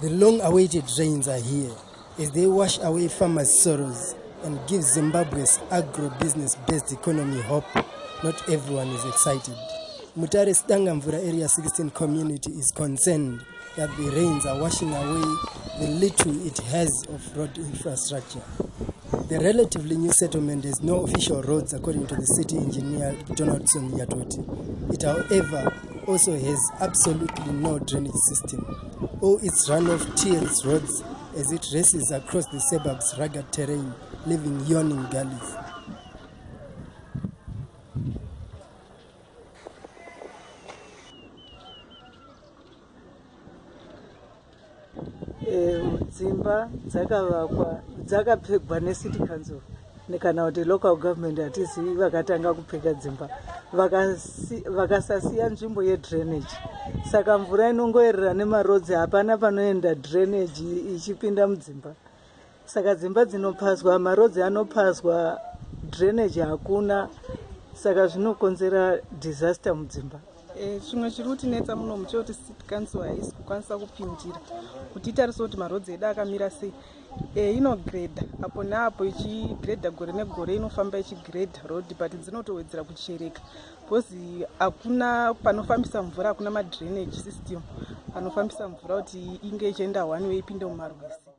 The long awaited rains are here as they wash away farmers' sorrows and give Zimbabwe's agro-business based economy hope. Not everyone is excited. Mutare Stangamvura Area 16 community is concerned that the rains are washing away the little it has of road infrastructure. The relatively new settlement has no official roads according to the city engineer Donaldson Yatoti. It however also has absolutely no drainage system. All its runoff tears roads as it races across the suburbs' rugged terrain, leaving yawning gullies. dzimba dzakavakwa dzakapfegwa necity council kana kuti local government hatizivi vakatanga kupfeka dzimba vakasasiya nzvimbo yedrainage saka mvura inongoerera nemarodzi hapana panoenda drainage ichipinda mudzimba. Saka dzimba dzinopaswa marodzi anopaswa drainage hakuna. Saka zvinokonzera disaster mudzimba Eh, zvimwe zviri kutinetsa muno city council haisi kukwanisa kupindira kuti itarise kuti marodzi edu akamira sei. E, inogredha apo neapo ichigredha gore negore inofamba ichigredha road but dzinotowedzera kuchereka. Bcause hakuna panofambisa mvura hakuna madrainage system panofambisa mvura kuti inge ichienda one way ipinde mumarwizi